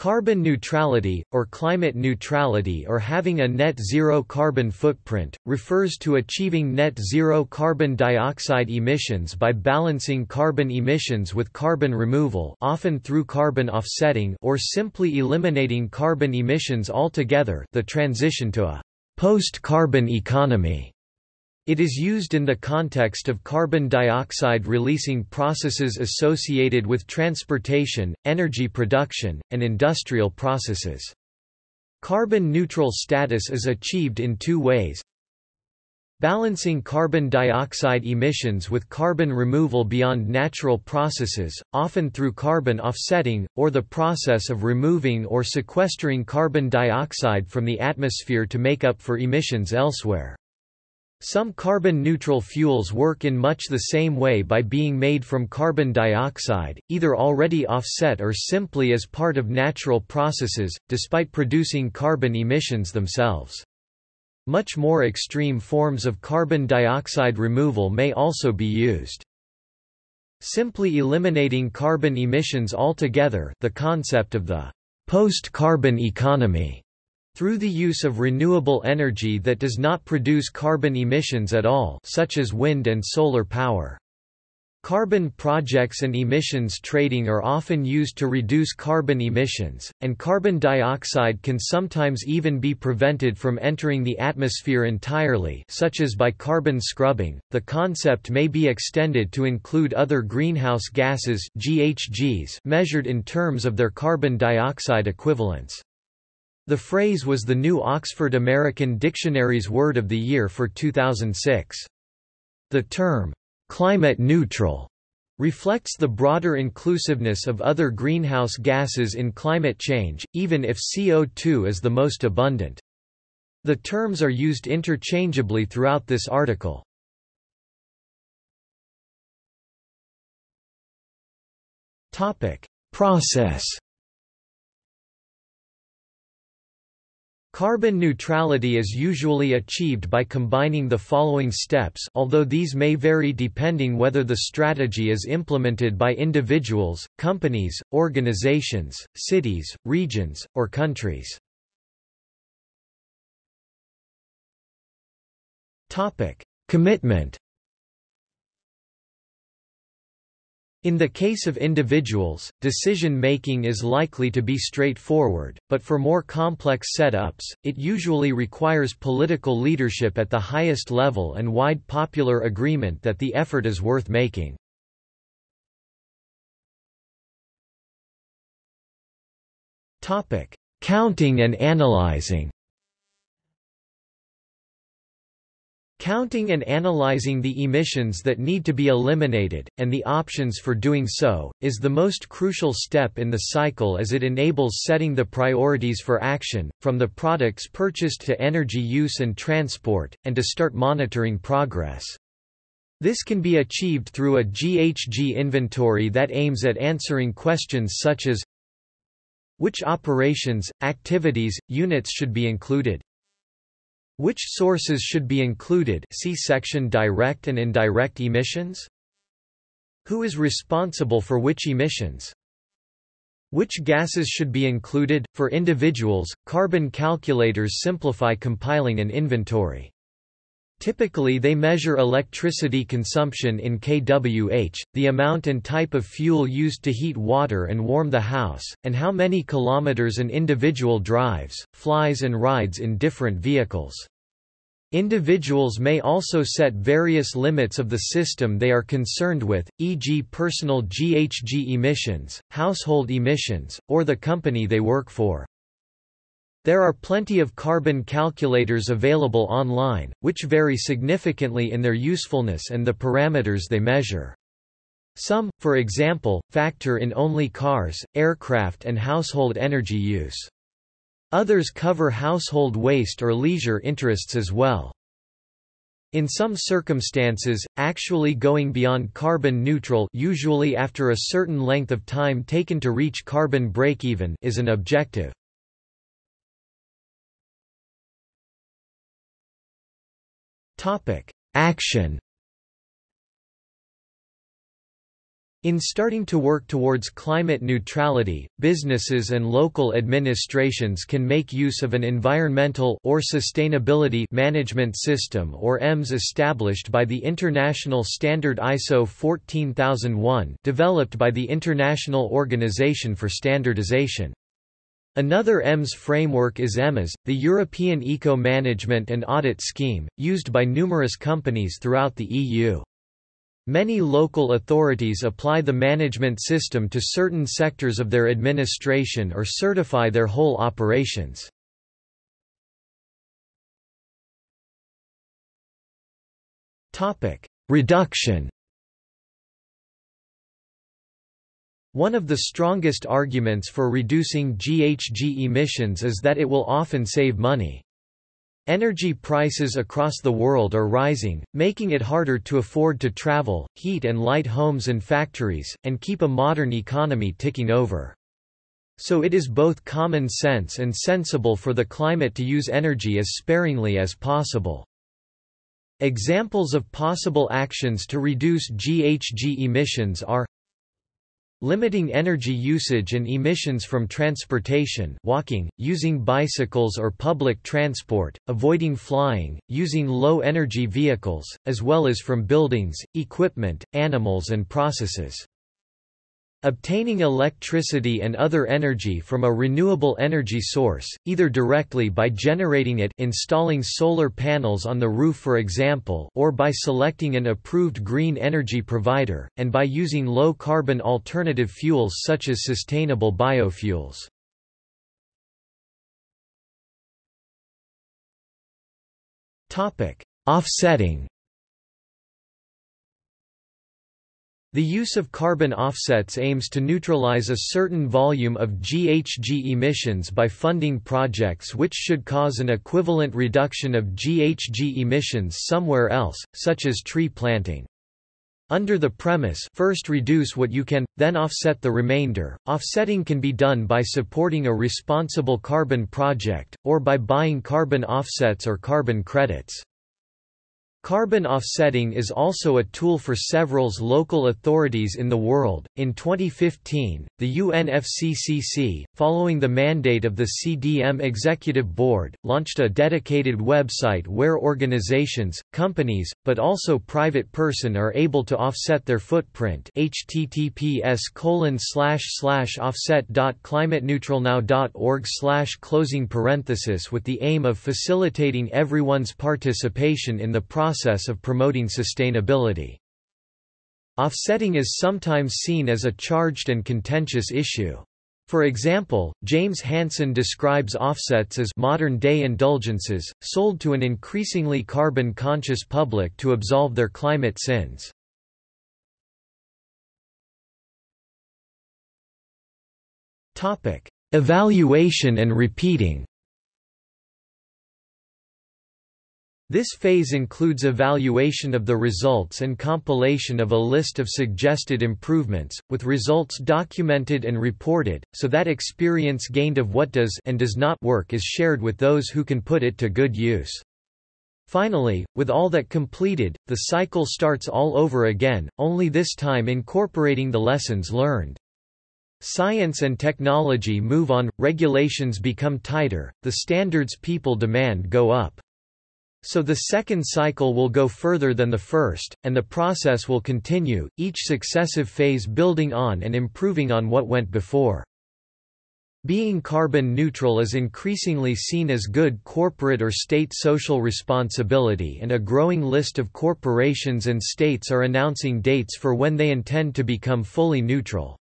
Carbon neutrality, or climate neutrality or having a net zero carbon footprint, refers to achieving net zero carbon dioxide emissions by balancing carbon emissions with carbon removal often through carbon offsetting or simply eliminating carbon emissions altogether the transition to a post-carbon economy. It is used in the context of carbon dioxide releasing processes associated with transportation, energy production, and industrial processes. Carbon neutral status is achieved in two ways. Balancing carbon dioxide emissions with carbon removal beyond natural processes, often through carbon offsetting, or the process of removing or sequestering carbon dioxide from the atmosphere to make up for emissions elsewhere. Some carbon-neutral fuels work in much the same way by being made from carbon dioxide, either already offset or simply as part of natural processes, despite producing carbon emissions themselves. Much more extreme forms of carbon dioxide removal may also be used. Simply eliminating carbon emissions altogether the concept of the post-carbon economy through the use of renewable energy that does not produce carbon emissions at all such as wind and solar power. Carbon projects and emissions trading are often used to reduce carbon emissions, and carbon dioxide can sometimes even be prevented from entering the atmosphere entirely such as by carbon scrubbing. The concept may be extended to include other greenhouse gases GHGs measured in terms of their carbon dioxide equivalents. The phrase was the new Oxford American Dictionary's Word of the Year for 2006. The term, climate neutral, reflects the broader inclusiveness of other greenhouse gases in climate change, even if CO2 is the most abundant. The terms are used interchangeably throughout this article. Topic. Process Carbon neutrality is usually achieved by combining the following steps although these may vary depending whether the strategy is implemented by individuals, companies, organizations, cities, regions, or countries. Commitment In the case of individuals, decision-making is likely to be straightforward, but for more complex setups, it usually requires political leadership at the highest level and wide popular agreement that the effort is worth making. Counting and analyzing Counting and analyzing the emissions that need to be eliminated, and the options for doing so, is the most crucial step in the cycle as it enables setting the priorities for action, from the products purchased to energy use and transport, and to start monitoring progress. This can be achieved through a GHG inventory that aims at answering questions such as Which operations, activities, units should be included? Which sources should be included see section Direct and indirect emissions? Who is responsible for which emissions? Which gases should be included? For individuals, carbon calculators simplify compiling an inventory. Typically they measure electricity consumption in kWh, the amount and type of fuel used to heat water and warm the house, and how many kilometers an individual drives, flies and rides in different vehicles. Individuals may also set various limits of the system they are concerned with, e.g. personal GHG emissions, household emissions, or the company they work for. There are plenty of carbon calculators available online, which vary significantly in their usefulness and the parameters they measure. Some, for example, factor in only cars, aircraft and household energy use. Others cover household waste or leisure interests as well. In some circumstances, actually going beyond carbon neutral usually after a certain length of time taken to reach carbon break-even is an objective. Topic: Action. In starting to work towards climate neutrality, businesses and local administrations can make use of an environmental or sustainability management system or EMS established by the International Standard ISO 14001 developed by the International Organization for Standardization. Another EMS framework is EMAS, the European Eco-Management and Audit Scheme, used by numerous companies throughout the EU. Many local authorities apply the management system to certain sectors of their administration or certify their whole operations. Reduction One of the strongest arguments for reducing GHG emissions is that it will often save money. Energy prices across the world are rising, making it harder to afford to travel, heat and light homes and factories, and keep a modern economy ticking over. So it is both common sense and sensible for the climate to use energy as sparingly as possible. Examples of possible actions to reduce GHG emissions are Limiting energy usage and emissions from transportation walking, using bicycles or public transport, avoiding flying, using low-energy vehicles, as well as from buildings, equipment, animals and processes. Obtaining electricity and other energy from a renewable energy source, either directly by generating it installing solar panels on the roof for example or by selecting an approved green energy provider, and by using low-carbon alternative fuels such as sustainable biofuels. Offsetting The use of carbon offsets aims to neutralize a certain volume of GHG emissions by funding projects which should cause an equivalent reduction of GHG emissions somewhere else, such as tree planting. Under the premise first reduce what you can, then offset the remainder, offsetting can be done by supporting a responsible carbon project, or by buying carbon offsets or carbon credits. Carbon offsetting is also a tool for several local authorities in the world. In 2015, the UNFCCC, following the mandate of the CDM Executive Board, launched a dedicated website where organizations, companies, but also private person are able to offset their footprint https offset.climateneutralnow.org closing parenthesis with the aim of facilitating everyone's participation in the process process of promoting sustainability. Offsetting is sometimes seen as a charged and contentious issue. For example, James Hansen describes offsets as modern-day indulgences, sold to an increasingly carbon-conscious public to absolve their climate sins. Evaluation and repeating This phase includes evaluation of the results and compilation of a list of suggested improvements, with results documented and reported, so that experience gained of what does and does not work is shared with those who can put it to good use. Finally, with all that completed, the cycle starts all over again, only this time incorporating the lessons learned. Science and technology move on, regulations become tighter, the standards people demand go up. So the second cycle will go further than the first, and the process will continue, each successive phase building on and improving on what went before. Being carbon neutral is increasingly seen as good corporate or state social responsibility and a growing list of corporations and states are announcing dates for when they intend to become fully neutral.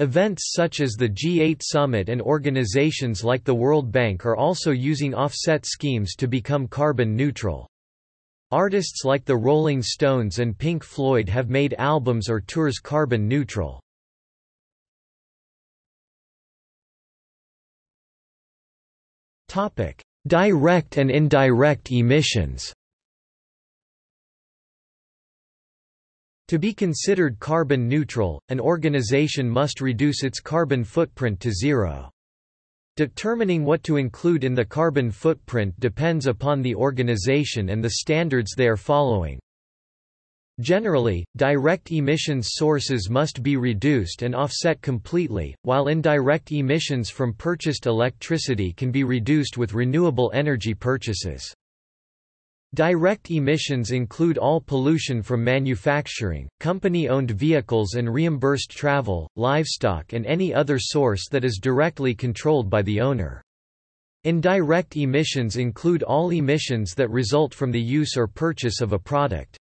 Events such as the G8 summit and organizations like the World Bank are also using offset schemes to become carbon neutral. Artists like the Rolling Stones and Pink Floyd have made albums or tours carbon neutral. Direct and indirect emissions To be considered carbon neutral, an organization must reduce its carbon footprint to zero. Determining what to include in the carbon footprint depends upon the organization and the standards they are following. Generally, direct emissions sources must be reduced and offset completely, while indirect emissions from purchased electricity can be reduced with renewable energy purchases. Direct emissions include all pollution from manufacturing, company-owned vehicles and reimbursed travel, livestock and any other source that is directly controlled by the owner. Indirect emissions include all emissions that result from the use or purchase of a product.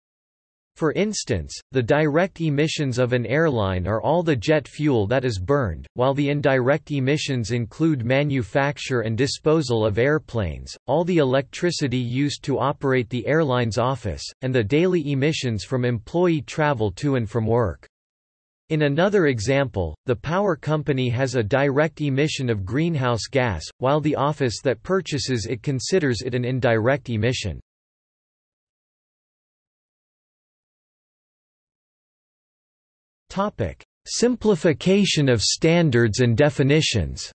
For instance, the direct emissions of an airline are all the jet fuel that is burned, while the indirect emissions include manufacture and disposal of airplanes, all the electricity used to operate the airline's office, and the daily emissions from employee travel to and from work. In another example, the power company has a direct emission of greenhouse gas, while the office that purchases it considers it an indirect emission. Topic: Simplification of standards and definitions.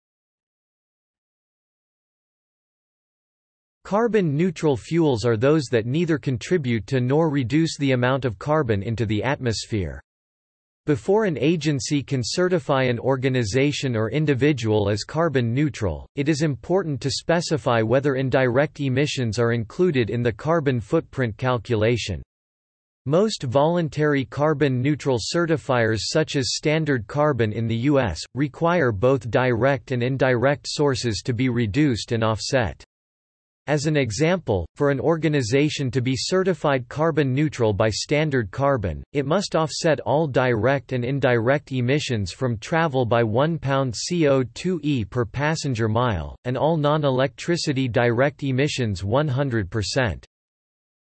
Carbon-neutral fuels are those that neither contribute to nor reduce the amount of carbon into the atmosphere. Before an agency can certify an organization or individual as carbon neutral, it is important to specify whether indirect emissions are included in the carbon footprint calculation. Most voluntary carbon-neutral certifiers such as Standard Carbon in the U.S., require both direct and indirect sources to be reduced and offset. As an example, for an organization to be certified carbon neutral by Standard Carbon, it must offset all direct and indirect emissions from travel by 1 pound CO2e per passenger mile, and all non-electricity direct emissions 100%.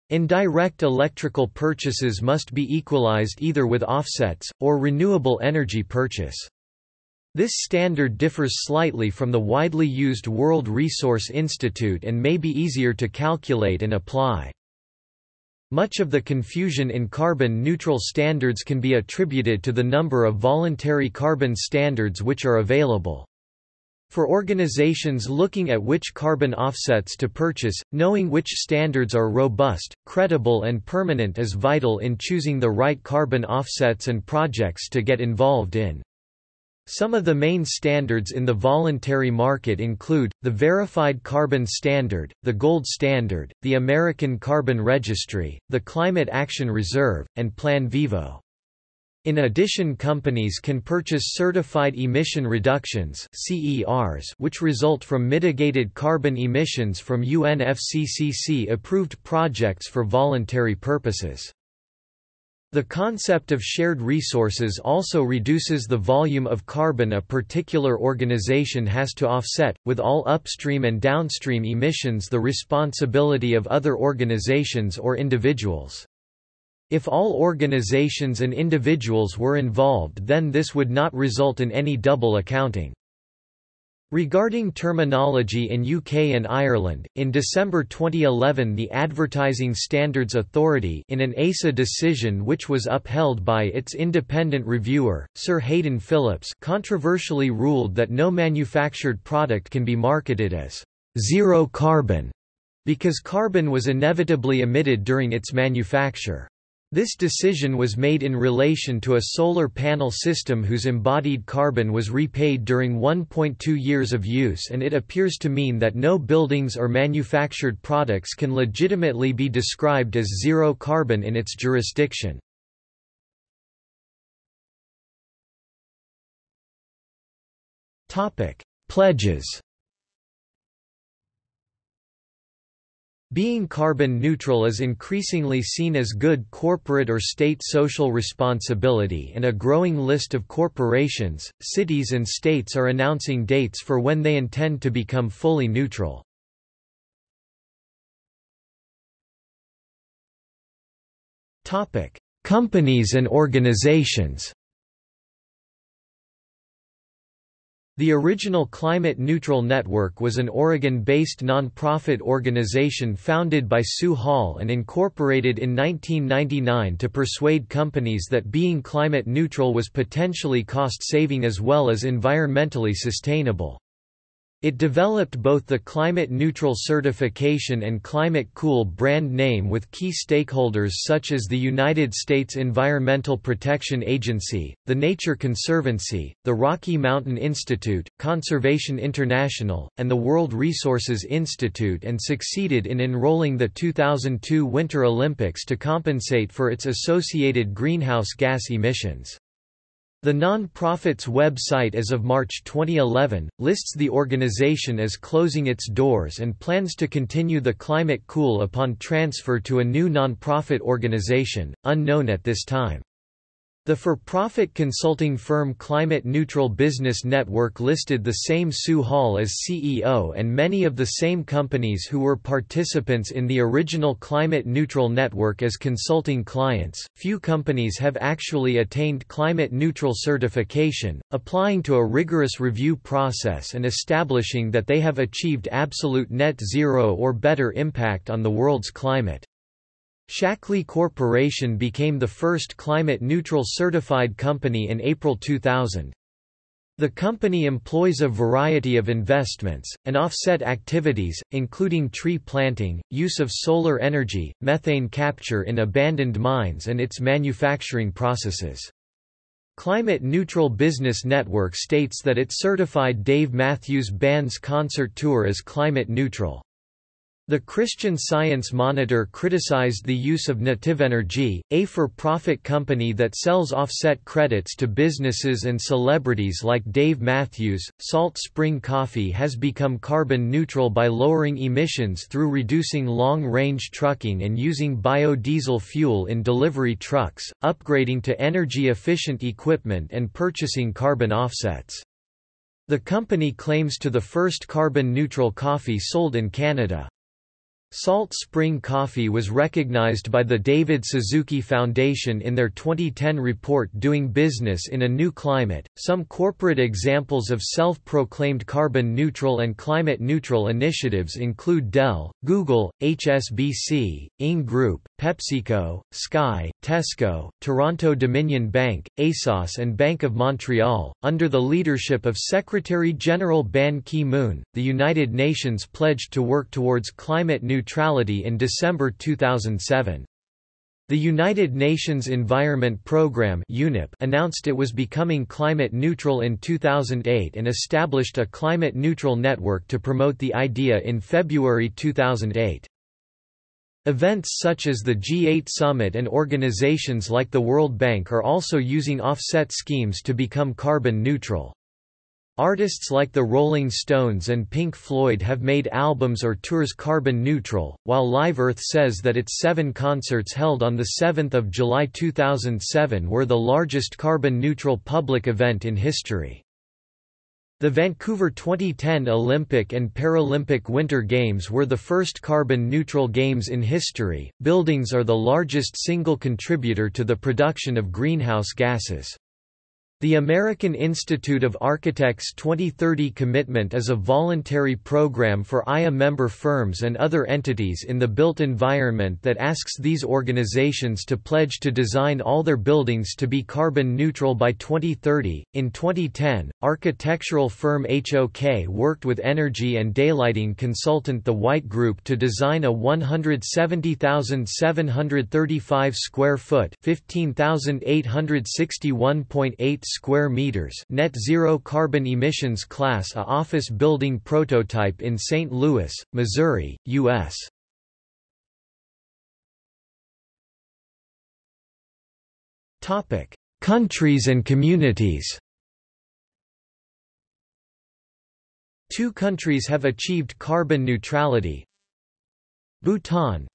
Indirect electrical purchases must be equalized either with offsets, or renewable energy purchase. This standard differs slightly from the widely used World Resource Institute and may be easier to calculate and apply. Much of the confusion in carbon-neutral standards can be attributed to the number of voluntary carbon standards which are available. For organizations looking at which carbon offsets to purchase, knowing which standards are robust, credible and permanent is vital in choosing the right carbon offsets and projects to get involved in. Some of the main standards in the voluntary market include, the Verified Carbon Standard, the Gold Standard, the American Carbon Registry, the Climate Action Reserve, and Plan Vivo. In addition companies can purchase certified emission reductions which result from mitigated carbon emissions from UNFCCC-approved projects for voluntary purposes. The concept of shared resources also reduces the volume of carbon a particular organization has to offset, with all upstream and downstream emissions the responsibility of other organizations or individuals. If all organizations and individuals were involved then this would not result in any double accounting. Regarding terminology in UK and Ireland, in December 2011 the Advertising Standards Authority in an ASA decision which was upheld by its independent reviewer, Sir Hayden Phillips controversially ruled that no manufactured product can be marketed as zero carbon because carbon was inevitably emitted during its manufacture. This decision was made in relation to a solar panel system whose embodied carbon was repaid during 1.2 years of use and it appears to mean that no buildings or manufactured products can legitimately be described as zero carbon in its jurisdiction. Pledges Being carbon neutral is increasingly seen as good corporate or state social responsibility and a growing list of corporations, cities and states are announcing dates for when they intend to become fully neutral. Companies and organizations The original Climate Neutral Network was an Oregon-based nonprofit organization founded by Sue Hall and incorporated in 1999 to persuade companies that being climate neutral was potentially cost-saving as well as environmentally sustainable. It developed both the Climate Neutral certification and Climate Cool brand name with key stakeholders such as the United States Environmental Protection Agency, the Nature Conservancy, the Rocky Mountain Institute, Conservation International, and the World Resources Institute and succeeded in enrolling the 2002 Winter Olympics to compensate for its associated greenhouse gas emissions. The non-profit's website as of March 2011, lists the organization as closing its doors and plans to continue the Climate Cool upon transfer to a new non-profit organization, unknown at this time. The for-profit consulting firm Climate Neutral Business Network listed the same Sue Hall as CEO and many of the same companies who were participants in the original Climate Neutral network as consulting clients. Few companies have actually attained climate neutral certification, applying to a rigorous review process and establishing that they have achieved absolute net zero or better impact on the world's climate. Shaklee Corporation became the first climate-neutral certified company in April 2000. The company employs a variety of investments, and offset activities, including tree planting, use of solar energy, methane capture in abandoned mines and its manufacturing processes. Climate Neutral Business Network states that it certified Dave Matthews Band's concert tour as climate neutral. The Christian Science Monitor criticized the use of Nativenergy, a for-profit company that sells offset credits to businesses and celebrities like Dave Matthews. Salt Spring Coffee has become carbon neutral by lowering emissions through reducing long-range trucking and using biodiesel fuel in delivery trucks, upgrading to energy-efficient equipment and purchasing carbon offsets. The company claims to be the first carbon-neutral coffee sold in Canada. Salt Spring Coffee was recognized by the David Suzuki Foundation in their 2010 report Doing Business in a New Climate. Some corporate examples of self proclaimed carbon neutral and climate neutral initiatives include Dell, Google, HSBC, Ing Group, PepsiCo, Sky, Tesco, Toronto Dominion Bank, ASOS, and Bank of Montreal. Under the leadership of Secretary General Ban Ki moon, the United Nations pledged to work towards climate neutrality neutrality in December 2007. The United Nations Environment Programme announced it was becoming climate neutral in 2008 and established a climate neutral network to promote the idea in February 2008. Events such as the G8 summit and organizations like the World Bank are also using offset schemes to become carbon neutral. Artists like the Rolling Stones and Pink Floyd have made albums or tours carbon neutral, while Live Earth says that its seven concerts held on 7 July 2007 were the largest carbon neutral public event in history. The Vancouver 2010 Olympic and Paralympic Winter Games were the first carbon neutral games in history. Buildings are the largest single contributor to the production of greenhouse gases. The American Institute of Architects 2030 commitment is a voluntary program for IA member firms and other entities in the built environment that asks these organizations to pledge to design all their buildings to be carbon neutral by 2030. In 2010, architectural firm HOK worked with energy and daylighting consultant The White Group to design a 170,735 square foot, 15,861.8 square meters net zero carbon emissions class A office building prototype in St. Louis, Missouri, U.S. Topic: Countries and communities. Two countries have achieved carbon neutrality. Bhutan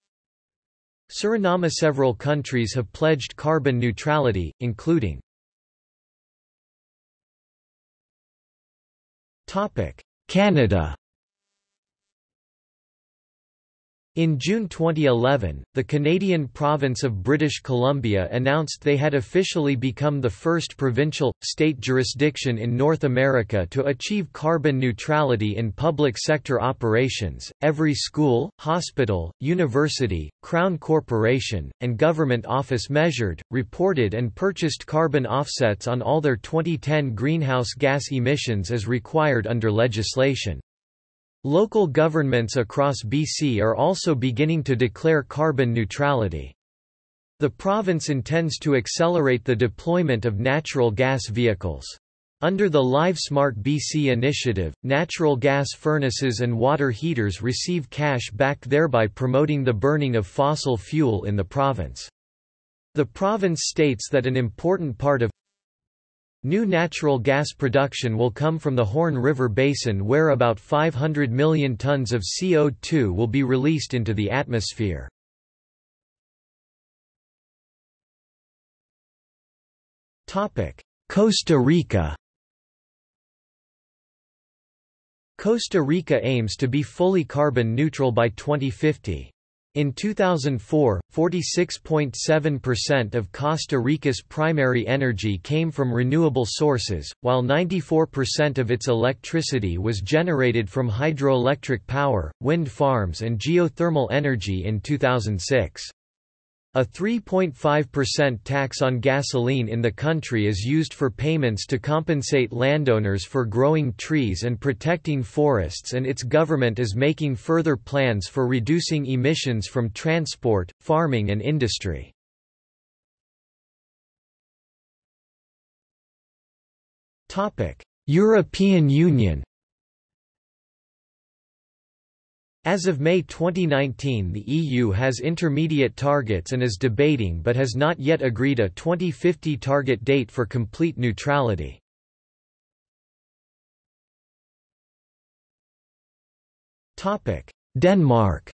Suriname Several countries have pledged carbon neutrality, including Canada In June 2011, the Canadian province of British Columbia announced they had officially become the first provincial, state jurisdiction in North America to achieve carbon neutrality in public sector operations. Every school, hospital, university, Crown Corporation, and government office measured, reported, and purchased carbon offsets on all their 2010 greenhouse gas emissions as required under legislation. Local governments across BC are also beginning to declare carbon neutrality. The province intends to accelerate the deployment of natural gas vehicles. Under the LiveSmart BC initiative, natural gas furnaces and water heaters receive cash back thereby promoting the burning of fossil fuel in the province. The province states that an important part of New natural gas production will come from the Horn River Basin where about 500 million tons of CO2 will be released into the atmosphere. Costa Rica Costa Rica aims to be fully carbon neutral by 2050. In 2004, 46.7% of Costa Rica's primary energy came from renewable sources, while 94% of its electricity was generated from hydroelectric power, wind farms and geothermal energy in 2006. A 3.5% tax on gasoline in the country is used for payments to compensate landowners for growing trees and protecting forests and its government is making further plans for reducing emissions from transport, farming and industry. European Union As of May 2019 the EU has intermediate targets and is debating but has not yet agreed a 2050 target date for complete neutrality. Denmark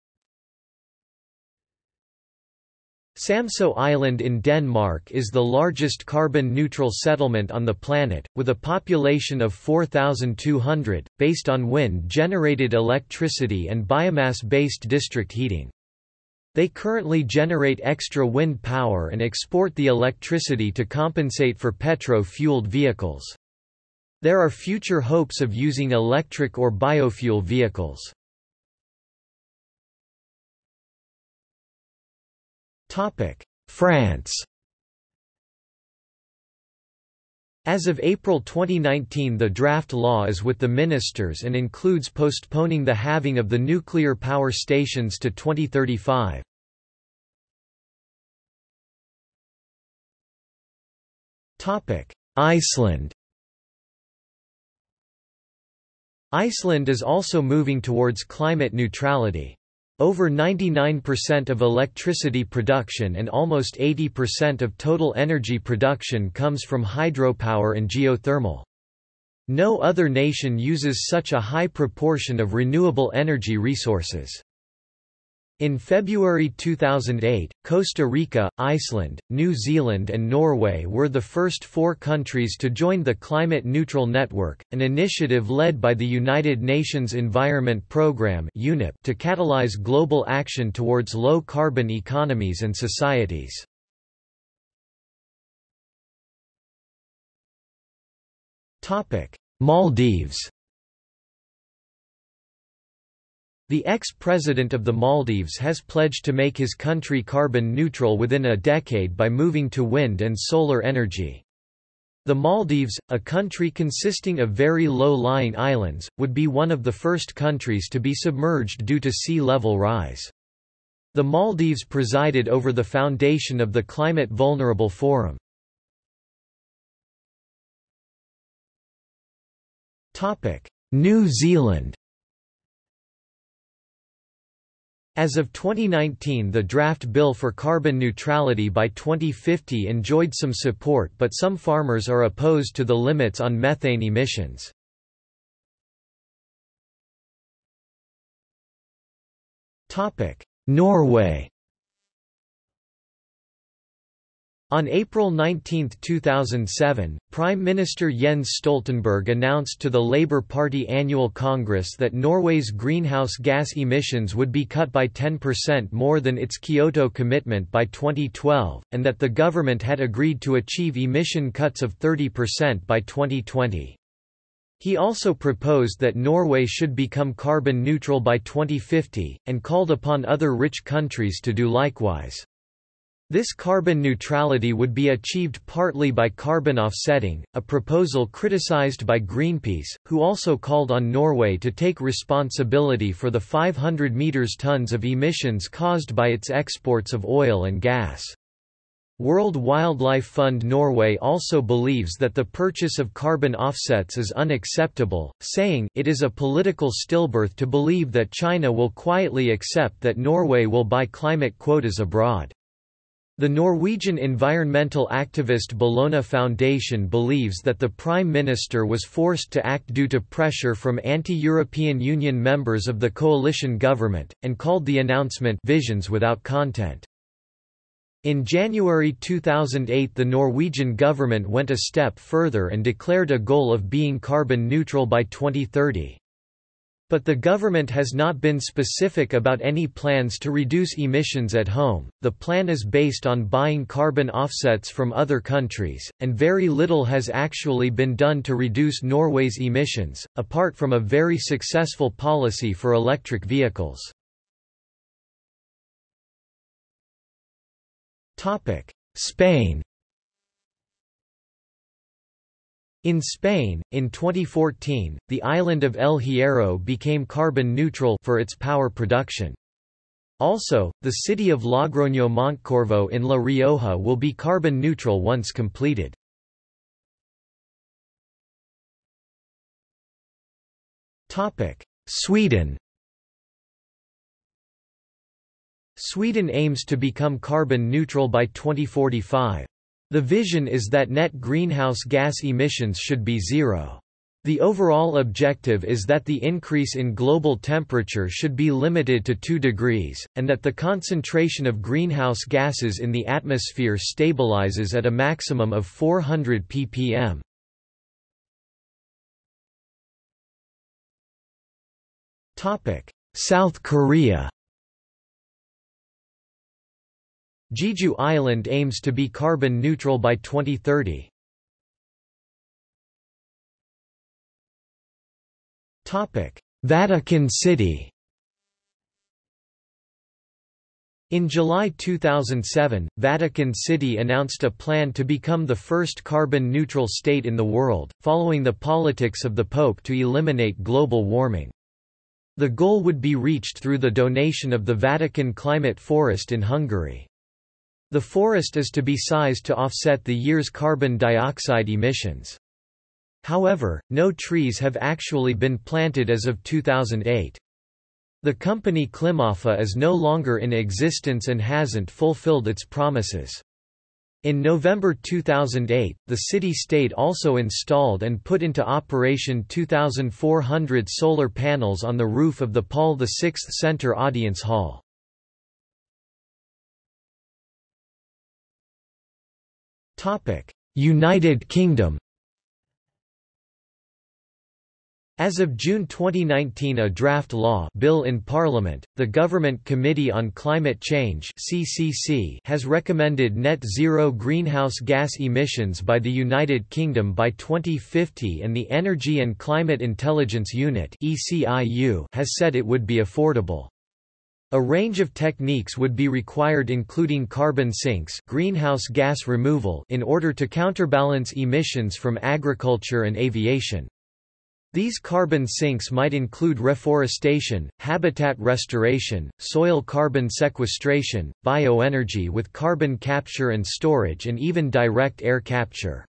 Samsø Island in Denmark is the largest carbon-neutral settlement on the planet, with a population of 4,200, based on wind-generated electricity and biomass-based district heating. They currently generate extra wind power and export the electricity to compensate for petro-fueled vehicles. There are future hopes of using electric or biofuel vehicles. France As of April 2019 the draft law is with the ministers and includes postponing the halving of the nuclear power stations to 2035. Iceland Iceland is also moving towards climate neutrality. Over 99% of electricity production and almost 80% of total energy production comes from hydropower and geothermal. No other nation uses such a high proportion of renewable energy resources. In February 2008, Costa Rica, Iceland, New Zealand and Norway were the first four countries to join the Climate Neutral Network, an initiative led by the United Nations Environment Programme to catalyze global action towards low-carbon economies and societies. Maldives The ex-president of the Maldives has pledged to make his country carbon neutral within a decade by moving to wind and solar energy. The Maldives, a country consisting of very low-lying islands, would be one of the first countries to be submerged due to sea level rise. The Maldives presided over the foundation of the Climate Vulnerable Forum. New Zealand As of 2019 the draft bill for carbon neutrality by 2050 enjoyed some support but some farmers are opposed to the limits on methane emissions. Norway On April 19, 2007, Prime Minister Jens Stoltenberg announced to the Labour Party annual Congress that Norway's greenhouse gas emissions would be cut by 10% more than its Kyoto commitment by 2012, and that the government had agreed to achieve emission cuts of 30% by 2020. He also proposed that Norway should become carbon neutral by 2050, and called upon other rich countries to do likewise. This carbon neutrality would be achieved partly by carbon offsetting, a proposal criticized by Greenpeace, who also called on Norway to take responsibility for the 500 meters tons of emissions caused by its exports of oil and gas. World Wildlife Fund Norway also believes that the purchase of carbon offsets is unacceptable, saying it is a political stillbirth to believe that China will quietly accept that Norway will buy climate quotas abroad. The Norwegian environmental activist Bellona Foundation believes that the Prime Minister was forced to act due to pressure from anti-European Union members of the coalition government, and called the announcement «visions without content». In January 2008 the Norwegian government went a step further and declared a goal of being carbon neutral by 2030. But the government has not been specific about any plans to reduce emissions at home. The plan is based on buying carbon offsets from other countries, and very little has actually been done to reduce Norway's emissions, apart from a very successful policy for electric vehicles. Spain In Spain, in 2014, the island of El Hierro became carbon neutral for its power production. Also, the city of Logroño Montecorvo in La Rioja will be carbon neutral once completed. Sweden Sweden aims to become carbon neutral by 2045. The vision is that net greenhouse gas emissions should be zero. The overall objective is that the increase in global temperature should be limited to 2 degrees, and that the concentration of greenhouse gases in the atmosphere stabilizes at a maximum of 400 ppm. South Korea Jeju Island aims to be carbon neutral by 2030. Topic: Vatican City In July 2007, Vatican City announced a plan to become the first carbon-neutral state in the world, following the politics of the Pope to eliminate global warming. The goal would be reached through the donation of the Vatican Climate Forest in Hungary. The forest is to be sized to offset the year's carbon dioxide emissions. However, no trees have actually been planted as of 2008. The company Klimafa is no longer in existence and hasn't fulfilled its promises. In November 2008, the city-state also installed and put into operation 2,400 solar panels on the roof of the Paul VI Center Audience Hall. United Kingdom As of June 2019 a draft law bill in Parliament, the Government Committee on Climate Change CCC has recommended net zero greenhouse gas emissions by the United Kingdom by 2050 and the Energy and Climate Intelligence Unit ECIU has said it would be affordable. A range of techniques would be required including carbon sinks greenhouse gas removal in order to counterbalance emissions from agriculture and aviation. These carbon sinks might include reforestation, habitat restoration, soil carbon sequestration, bioenergy with carbon capture and storage and even direct air capture.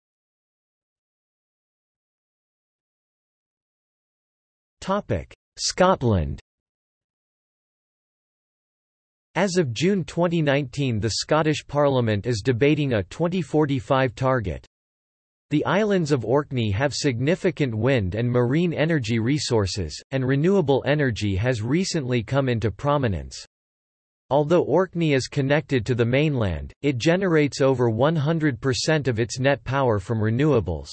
Scotland as of June 2019 the Scottish Parliament is debating a 2045 target. The islands of Orkney have significant wind and marine energy resources, and renewable energy has recently come into prominence. Although Orkney is connected to the mainland, it generates over 100% of its net power from renewables.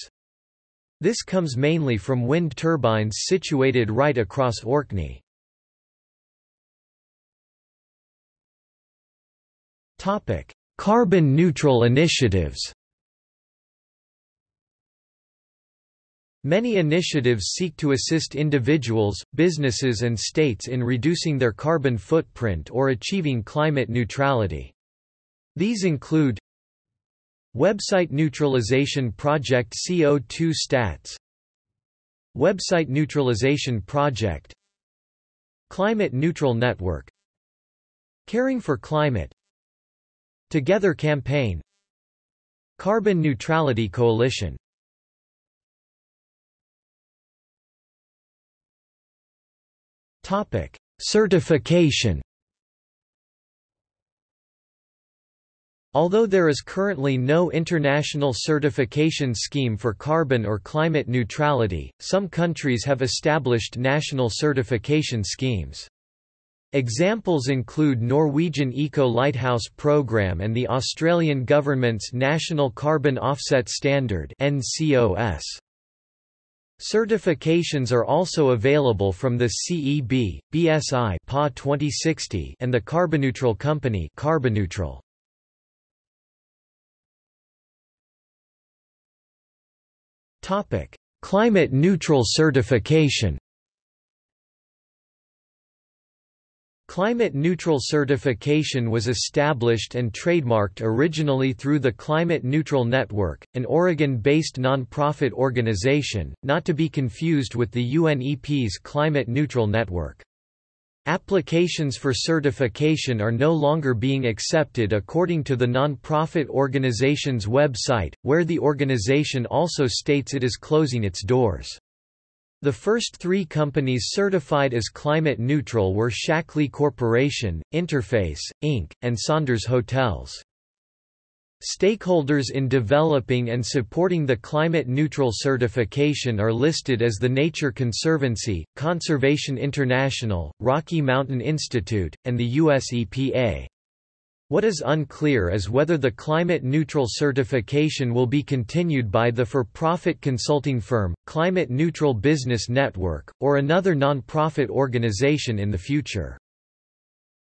This comes mainly from wind turbines situated right across Orkney. Topic: Carbon neutral initiatives. Many initiatives seek to assist individuals, businesses and states in reducing their carbon footprint or achieving climate neutrality. These include Website Neutralization Project CO2 Stats Website Neutralization Project Climate Neutral Network Caring for Climate Together Campaign. Carbon Neutrality Coalition. Topic: Certification. Although there is currently no international certification scheme for carbon or climate neutrality, some countries have established national certification schemes. Examples include Norwegian Eco Lighthouse Programme and the Australian Government's National Carbon Offset Standard NCOS. Certifications are also available from the CEB, BSI PA 2060 and the CarbonNeutral Company CarbonNeutral. Climate neutral certification. Climate neutral certification was established and trademarked originally through the Climate Neutral Network, an Oregon-based non-profit organization, not to be confused with the UNEP's Climate Neutral Network. Applications for certification are no longer being accepted according to the non-profit organization's website, where the organization also states it is closing its doors. The first three companies certified as climate neutral were Shaklee Corporation, Interface, Inc., and Saunders Hotels. Stakeholders in developing and supporting the climate neutral certification are listed as the Nature Conservancy, Conservation International, Rocky Mountain Institute, and the US EPA. What is unclear is whether the climate neutral certification will be continued by the for-profit consulting firm, Climate Neutral Business Network, or another non-profit organization in the future.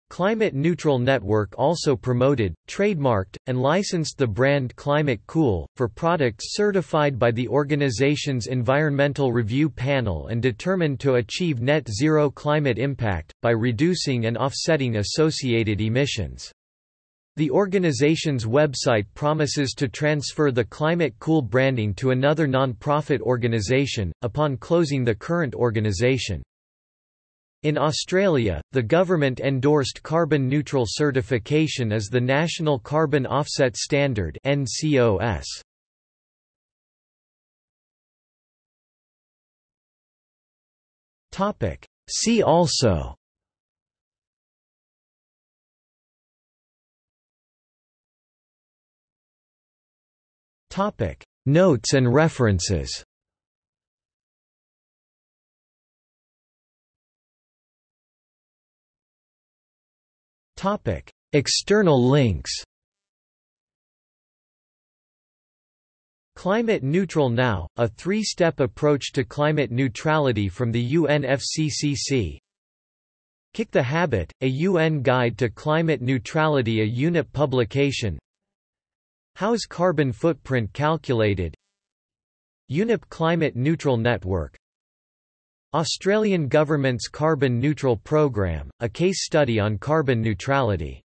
Climate Neutral Network also promoted, trademarked, and licensed the brand Climate Cool, for products certified by the organization's Environmental Review Panel and determined to achieve net zero climate impact, by reducing and offsetting associated emissions. The organization's website promises to transfer the Climate Cool branding to another non-profit organization, upon closing the current organization. In Australia, the government endorsed carbon neutral certification as the National Carbon Offset Standard (NCOS). See also Topic: Notes and references. Topic: External links. Climate Neutral Now, a three-step approach to climate neutrality from the UNFCCC. Kick the Habit, a UN Guide to Climate Neutrality a UNEP publication How's carbon footprint calculated? UNEP Climate Neutral Network. Australian Government's Carbon Neutral Programme, a case study on carbon neutrality